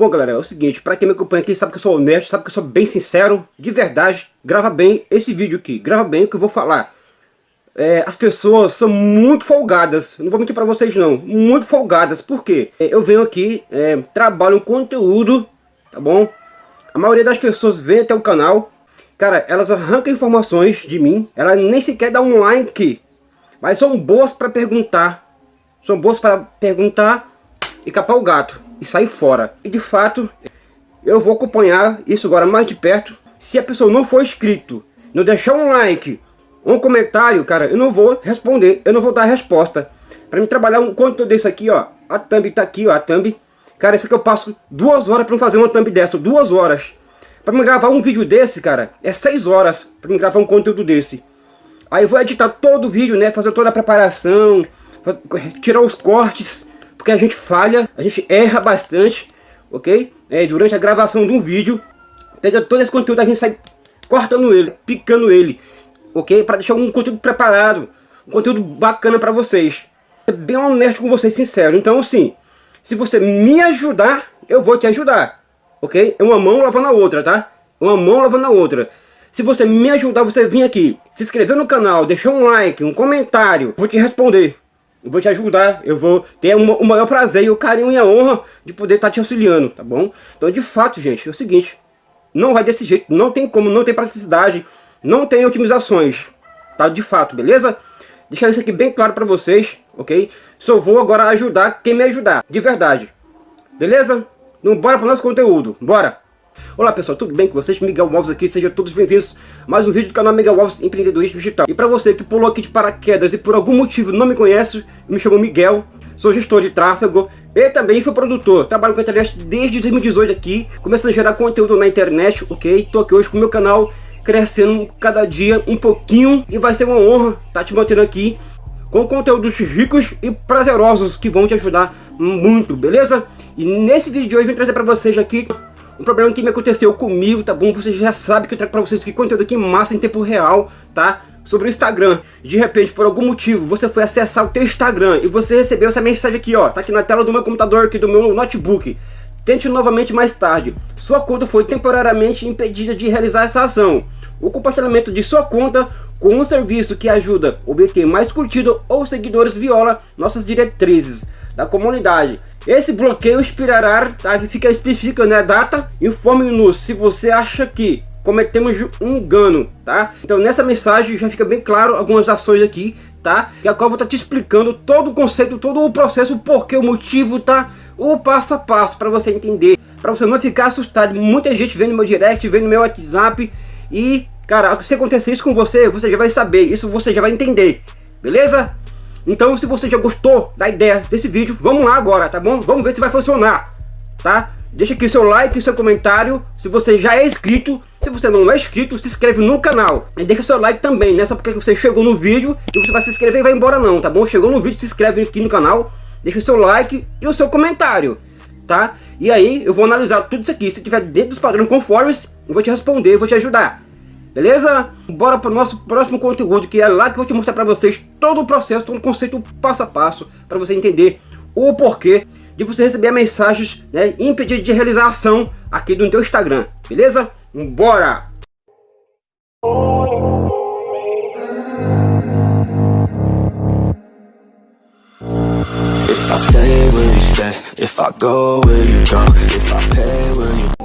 Bom, galera, é o seguinte, pra quem me acompanha aqui, sabe que eu sou honesto, sabe que eu sou bem sincero, de verdade, grava bem esse vídeo aqui, grava bem o que eu vou falar. É, as pessoas são muito folgadas, não vou mentir pra vocês não, muito folgadas, por quê? É, eu venho aqui, é, trabalho um conteúdo, tá bom? A maioria das pessoas vem até o canal, cara, elas arrancam informações de mim, elas nem sequer dão um like, mas são boas pra perguntar, são boas para perguntar e capar o gato e sair fora. E de fato, eu vou acompanhar isso agora mais de perto. Se a pessoa não for inscrito, não deixar um like, um comentário, cara, eu não vou responder, eu não vou dar resposta. Para mim trabalhar um conteúdo desse aqui, ó, a thumb tá aqui, ó, a thumb. Cara, isso aqui eu passo duas horas para fazer uma thumb dessa, duas horas. Para me gravar um vídeo desse, cara, é seis horas para me gravar um conteúdo desse. Aí eu vou editar todo o vídeo, né, fazer toda a preparação, tirar os cortes, porque a gente falha, a gente erra bastante, ok? É, durante a gravação de um vídeo, pega todo esse conteúdo, a gente sai cortando ele, picando ele, ok? Para deixar um conteúdo preparado, um conteúdo bacana para vocês. É bem honesto com vocês, sincero. Então, assim, se você me ajudar, eu vou te ajudar, ok? É uma mão lavando a outra, tá? Uma mão lavando a outra. Se você me ajudar, você vir aqui, se inscrever no canal, deixar um like, um comentário, vou te responder. Eu vou te ajudar, eu vou ter o maior prazer e o carinho e a honra de poder estar tá te auxiliando, tá bom? Então, de fato, gente, é o seguinte, não vai desse jeito, não tem como, não tem praticidade, não tem otimizações, tá? De fato, beleza? Deixar isso aqui bem claro para vocês, ok? Só vou agora ajudar quem me ajudar, de verdade. Beleza? Então, bora para o nosso conteúdo, bora! Olá pessoal, tudo bem com vocês? Miguel Alves aqui, sejam todos bem-vindos a mais um vídeo do canal Miguel Alves Empreendedorismo Digital. E para você que pulou aqui de paraquedas e por algum motivo não me conhece, me chamo Miguel, sou gestor de tráfego e também fui produtor. Trabalho com a internet desde 2018 aqui, começando a gerar conteúdo na internet, ok? Tô aqui hoje com o meu canal crescendo cada dia um pouquinho e vai ser uma honra estar tá te mantendo aqui com conteúdos ricos e prazerosos que vão te ajudar muito, beleza? E nesse vídeo de hoje eu vim trazer para vocês aqui um problema que me aconteceu comigo, tá bom? Vocês já sabem que eu trago pra vocês aqui conteúdo aqui massa em tempo real, tá? Sobre o Instagram. De repente, por algum motivo, você foi acessar o teu Instagram e você recebeu essa mensagem aqui, ó. Tá aqui na tela do meu computador, aqui do meu notebook. Tente novamente mais tarde. Sua conta foi temporariamente impedida de realizar essa ação. O compartilhamento de sua conta com um serviço que ajuda a obter mais curtido ou seguidores viola nossas diretrizes da comunidade. Esse bloqueio expirará, tá? fica específica né, a data. Informe-nos se você acha que cometemos um engano, tá? Então nessa mensagem já fica bem claro algumas ações aqui, tá? E a qual eu vou estar tá te explicando todo o conceito, todo o processo, porquê, o motivo, tá? O passo a passo para você entender, para você não ficar assustado. Muita gente vem no meu direct, vem no meu WhatsApp e, cara, se acontecer isso com você, você já vai saber, isso você já vai entender, beleza? Então se você já gostou da ideia desse vídeo, vamos lá agora, tá bom? Vamos ver se vai funcionar, tá? Deixa aqui seu like e seu comentário, se você já é inscrito, se você não é inscrito, se inscreve no canal. E deixa seu like também, né? Só porque você chegou no vídeo e você vai se inscrever e vai embora não, tá bom? Chegou no vídeo, se inscreve aqui no canal, deixa o seu like e o seu comentário, tá? E aí eu vou analisar tudo isso aqui, se tiver dentro dos padrões conformes, eu vou te responder, vou te ajudar. Beleza? Bora para o nosso próximo conteúdo, que é lá que eu vou te mostrar para vocês todo o processo, todo o conceito passo a passo, para você entender o porquê de você receber mensagens né, impedir de realizar ação aqui no teu Instagram. Beleza? Bora! If I stay, will you stay? If I go, will you go? If I pay, will you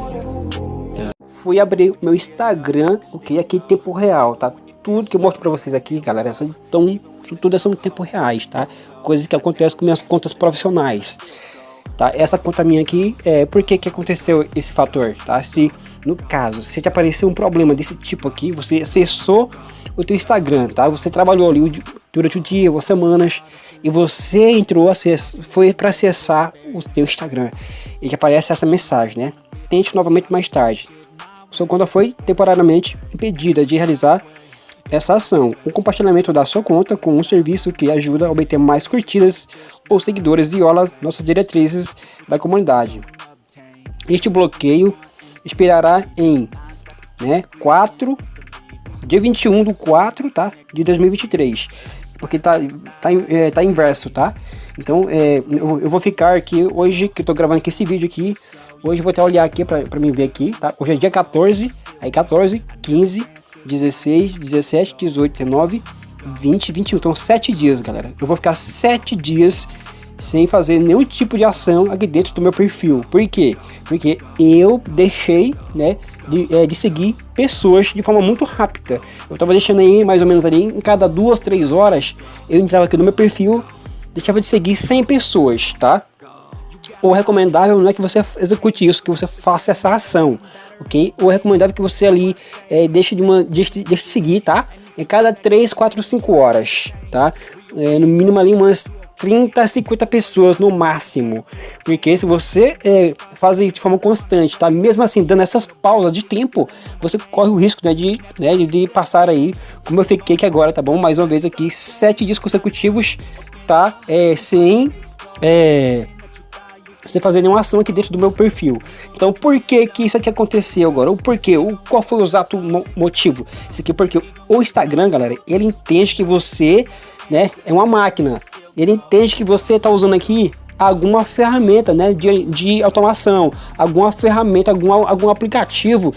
fui abrir meu Instagram, ok? Aqui em tempo real, tá? Tudo que eu mostro pra vocês aqui, galera, são, tão, tudo são em tempo reais, tá? Coisas que acontecem com minhas contas profissionais, tá? Essa conta minha aqui, é, por que que aconteceu esse fator, tá? Se, no caso, se te aparecer um problema desse tipo aqui, você acessou o teu Instagram, tá? Você trabalhou ali durante o dia, ou semanas, e você entrou, foi para acessar o teu Instagram, e que aparece essa mensagem, né? Tente novamente mais tarde conta foi temporariamente impedida de realizar essa ação. O compartilhamento da sua conta com um serviço que ajuda a obter mais curtidas ou seguidores viola nossas diretrizes da comunidade. Este bloqueio expirará em né, 4, dia 21 do 4 tá, de 2023 porque tá, tá, é, tá inverso, tá? Então, é, eu, eu, vou ficar aqui, hoje que eu tô gravando aqui esse vídeo aqui, Hoje eu vou até olhar aqui pra, pra mim ver aqui, tá? Hoje é dia 14, aí 14, 15, 16, 17, 18, 19, 20, 21. Então 7 dias, galera. Eu vou ficar 7 dias sem fazer nenhum tipo de ação aqui dentro do meu perfil. Por quê? Porque eu deixei, né, de, é, de seguir pessoas de forma muito rápida. Eu tava deixando aí mais ou menos ali, em cada duas, três horas, eu entrava aqui no meu perfil, deixava de seguir 100 pessoas, tá? O recomendável não é que você execute isso, que você faça essa ação, ok? O recomendável é que você ali é, deixe, de uma, deixe, deixe de seguir, tá? Em cada 3, 4, 5 horas, tá? É, no mínimo ali umas 30, 50 pessoas no máximo. Porque se você é, faz isso de forma constante, tá? Mesmo assim, dando essas pausas de tempo, você corre o risco né, de, né, de passar aí, como eu fiquei aqui agora, tá bom? Mais uma vez aqui, sete dias consecutivos, tá? É, sem... É, sem fazer nenhuma ação aqui dentro do meu perfil. Então, por que que isso aqui aconteceu agora? O porquê? O, qual foi o exato motivo? Isso aqui porque o Instagram, galera, ele entende que você, né, é uma máquina ele entende que você está usando aqui alguma ferramenta né, de, de automação, alguma ferramenta, algum, algum aplicativo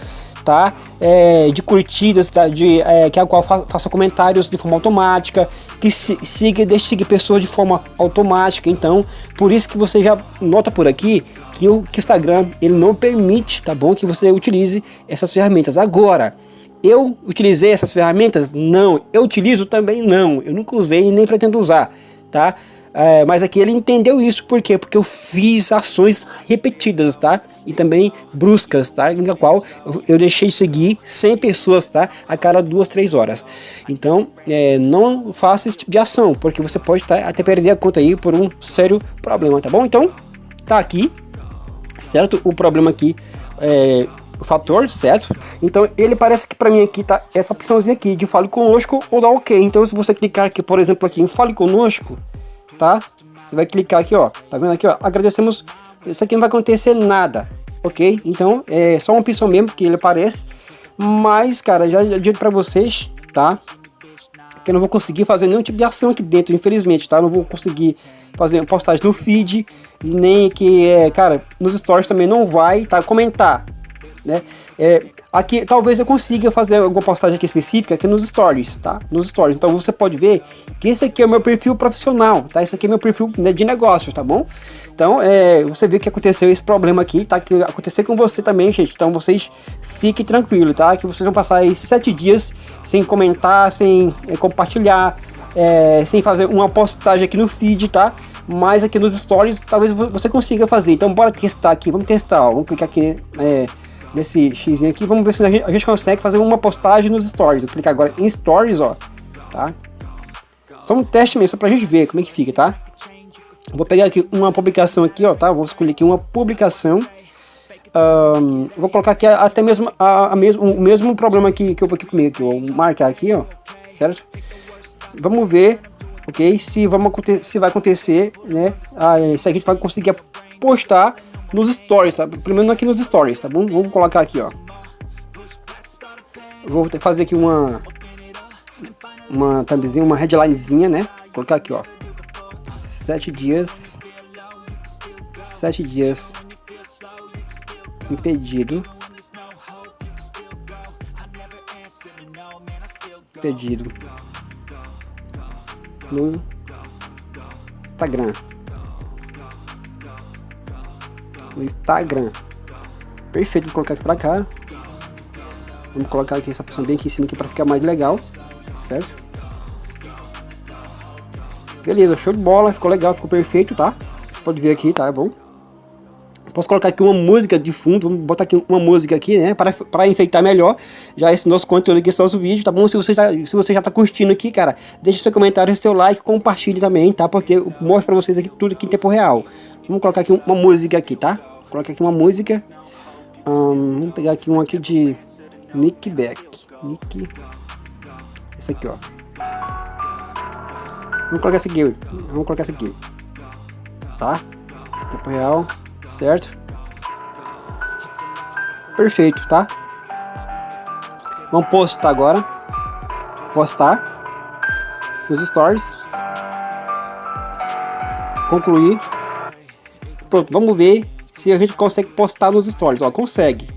tá? É, de curtidas, tá? de, é, que a qual fa faça comentários de forma automática, que se, siga, deixe seguir pessoas de forma automática. Então, por isso que você já nota por aqui que o, que Instagram ele não permite, tá bom, que você utilize essas ferramentas. Agora, eu utilizei essas ferramentas? Não. Eu utilizo também? Não. Eu nunca usei e nem pretendo usar tá? É, mas aqui ele entendeu isso, por quê? Porque eu fiz ações repetidas, tá? E também bruscas, tá? Em qual eu, deixei de seguir 100 pessoas, tá? A cada duas, três horas. Então, é, não faça esse tipo de ação, porque você pode tá, até perder a conta aí por um sério problema, tá bom? Então, tá aqui, certo? O problema aqui é fator, certo? Então ele parece que para mim aqui tá essa opçãozinha aqui de fale conosco ou dá ok. Então se você clicar aqui, por exemplo, aqui em fale conosco, tá? Você vai clicar aqui, ó, tá vendo aqui, ó, agradecemos, isso aqui não vai acontecer nada, ok? Então é só uma opção mesmo que ele aparece, mas cara, já, já digo para vocês, tá? Que eu não vou conseguir fazer nenhum tipo de ação aqui dentro, infelizmente, tá? Não vou conseguir fazer postagem no feed, nem que, é, cara, nos stories também não vai, tá? Comentar, né? É, aqui talvez eu consiga fazer alguma postagem aqui específica aqui nos stories, tá? Nos stories. Então você pode ver que esse aqui é o meu perfil profissional, tá? Esse aqui é meu perfil né, de negócio, tá bom? Então é, você vê que aconteceu esse problema aqui, tá? Que aconteceu com você também, gente. Então vocês fiquem tranquilos, tá? Que vocês vão passar aí sete dias sem comentar, sem é, compartilhar, é, sem fazer uma postagem aqui no feed, tá? Mas aqui nos stories talvez você consiga fazer. Então bora testar aqui, vamos testar, ó. Vamos clicar aqui, é, nesse X aqui, vamos ver se a gente, a gente, consegue fazer uma postagem nos stories. Eu clicar agora em stories, ó, tá? Só um teste mesmo, só pra gente ver como é que fica, tá? Vou pegar aqui uma publicação aqui, ó, tá? Vou escolher aqui uma publicação. Um, vou colocar aqui até mesmo, a, a mesmo, o mesmo problema que, que eu vou aqui comigo, aqui, vou marcar aqui, ó, certo? Vamos ver, ok? Se, vamos, se vai acontecer, né? Ah, se a gente vai conseguir postar nos stories, tá? Pelo menos aqui nos stories, tá bom? Vamos colocar aqui, ó. vou fazer aqui uma uma thumbzinha, uma headlinezinha, né? Vou colocar aqui, ó. Sete dias. Sete dias impedido. Impedido no Instagram. No Instagram. Perfeito, vou colocar aqui pra cá. Vamos colocar aqui essa opção bem aqui em cima aqui para ficar mais legal, certo? Beleza, show de bola, ficou legal, ficou perfeito, tá? Você pode ver aqui, tá? É bom. Posso colocar aqui uma música de fundo, vamos botar aqui uma música aqui, né? Para, para enfeitar melhor já esse nosso conteúdo aqui, esse nosso vídeo, tá bom? Se você, já, se você já tá curtindo aqui, cara, deixe seu comentário, seu like, compartilhe também, tá? Porque eu mostro para vocês aqui tudo aqui em tempo real. Vamos colocar aqui uma música aqui, tá? Coloca aqui uma música. Vamos pegar aqui um aqui de Nick Beck. Nick. Esse aqui, ó. Vamos colocar esse aqui. Vamos colocar esse aqui. Tá? Tempo real. Certo? Perfeito, tá? Vamos postar agora. Postar. Os stories. Concluir. Pronto, vamos ver se a gente consegue postar nos stories, ó, consegue.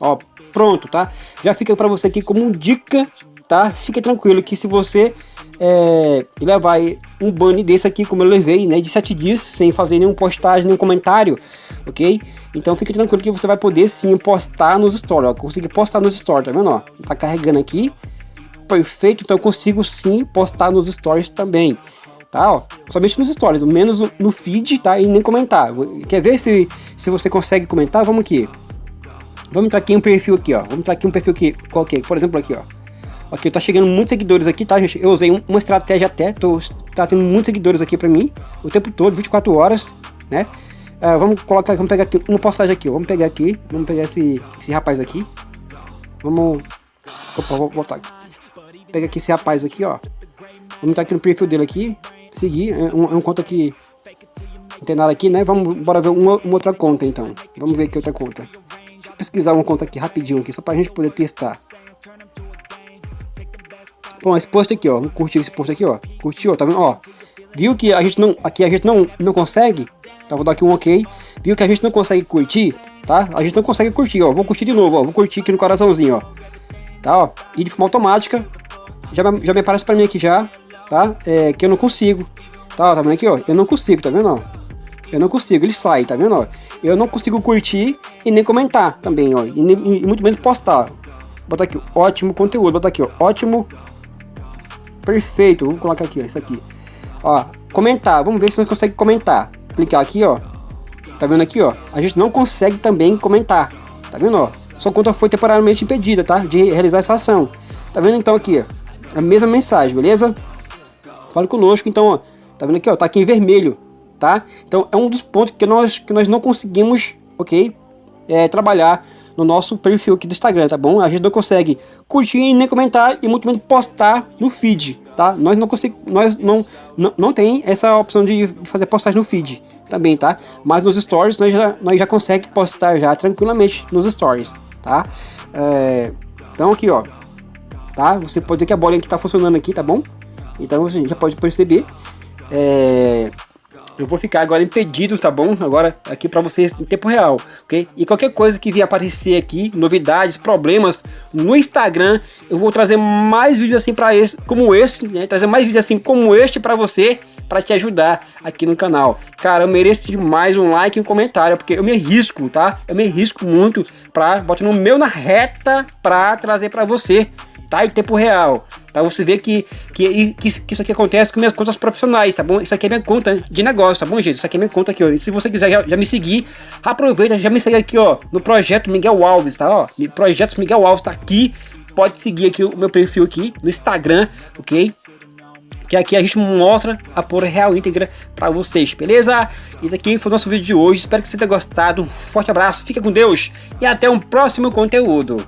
Ó, pronto, tá? Já fica para você aqui como dica, tá? Fica tranquilo que se você é, levar um ban desse aqui, como eu levei, né, de 7 dias, sem fazer nenhum postagem, nenhum comentário, ok? Então fique tranquilo que você vai poder sim postar nos stories, ó, conseguir postar nos stories, tá vendo, ó? Tá carregando aqui, perfeito, então eu consigo sim postar nos stories também, tá, ó? Somente nos stories, menos no feed, tá, e nem comentar. Quer ver se, se você consegue comentar? Vamos aqui. Vamos entrar aqui em um perfil aqui, ó. Vamos entrar aqui em um perfil aqui, qualquer, por exemplo aqui, ó. Aqui, tá chegando muitos seguidores aqui, tá, gente? Eu usei um, uma estratégia até, tô, tá tendo muitos seguidores aqui pra mim, o tempo todo, 24 horas, né? Uh, vamos colocar, vamos pegar aqui uma postagem aqui, ó. Vamos pegar aqui, vamos pegar esse, esse rapaz aqui. Vamos... Opa, vou voltar aqui. Pega aqui esse rapaz aqui, ó. Vamos entrar aqui no perfil dele aqui, seguir, é um, é um conta que não tem nada aqui, né? Vamos, bora ver uma, uma outra conta, então. Vamos ver aqui outra conta pesquisar uma conta aqui rapidinho aqui, só pra gente poder testar. Bom, esse post aqui, ó, curtir esse post aqui, ó. Curtiu, tá vendo, ó. Viu que a gente não, aqui a gente não, não consegue, tá, vou dar aqui um ok. Viu que a gente não consegue curtir, tá? A gente não consegue curtir, ó. Vou curtir de novo, ó. Vou curtir aqui no coraçãozinho, ó. Tá, ó. E de forma automática, já, já me aparece pra mim aqui já, tá? É, que eu não consigo. Tá, tá vendo aqui, ó? Eu não consigo, tá vendo, ó? Eu não consigo, ele sai, tá vendo? Ó? Eu não consigo curtir e nem comentar também, ó. E, nem, e muito menos postar. Botar aqui, ótimo conteúdo. Botar aqui, ó. Ótimo. Perfeito. Vamos colocar aqui, ó. Isso aqui. Ó, comentar. Vamos ver se você consegue comentar. Clicar aqui, ó. Tá vendo aqui, ó? A gente não consegue também comentar. Tá vendo, ó? Sua conta foi temporariamente impedida, tá? De realizar essa ação. Tá vendo então aqui, ó? A mesma mensagem, beleza? Fale conosco, então, ó. Tá vendo aqui, ó? Tá aqui em vermelho tá? Então é um dos pontos que nós, que nós não conseguimos, ok? É, trabalhar no nosso perfil aqui do Instagram, tá bom? A gente não consegue curtir nem comentar e muito menos postar no feed, tá? Nós não conseguimos, nós não, não, não tem essa opção de fazer postagem no feed também, tá? Mas nos stories nós já, nós já consegue postar já tranquilamente nos stories, tá? É, então aqui, ó, tá? Você pode ver que a bolinha aqui tá funcionando aqui, tá bom? Então você já pode perceber. É, eu vou ficar agora impedido, tá bom? Agora aqui para vocês em tempo real, ok? E qualquer coisa que vier aparecer aqui, novidades, problemas no Instagram, eu vou trazer mais vídeos assim para esse, como esse, né? Trazer mais vídeos assim como este para você, para te ajudar aqui no canal. Cara, eu mereço demais um like e um comentário, porque eu me arrisco, tá? Eu me arrisco muito para botar no meu na reta para trazer para você, tá? Em tempo real. Tá? Você vê que, que, que, isso aqui acontece com minhas contas profissionais, tá bom? Isso aqui é minha conta de negócio, tá bom, gente? Isso aqui é minha conta aqui, ó. E se você quiser já, já, me seguir, aproveita, já me segue aqui, ó, no Projeto Miguel Alves, tá? Ó, Projeto Miguel Alves tá aqui. Pode seguir aqui o meu perfil aqui no Instagram, ok? que aqui a gente mostra a por real íntegra para vocês, beleza? Esse aqui foi o nosso vídeo de hoje, espero que você tenha gostado, um forte abraço, fica com Deus e até um próximo conteúdo.